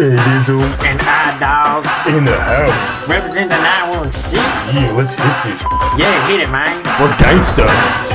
Hey, Dizzle. And I dog. In the house. Represent the 916. Yeah, let's hit this. Yeah, hit it, man. We're gangsters.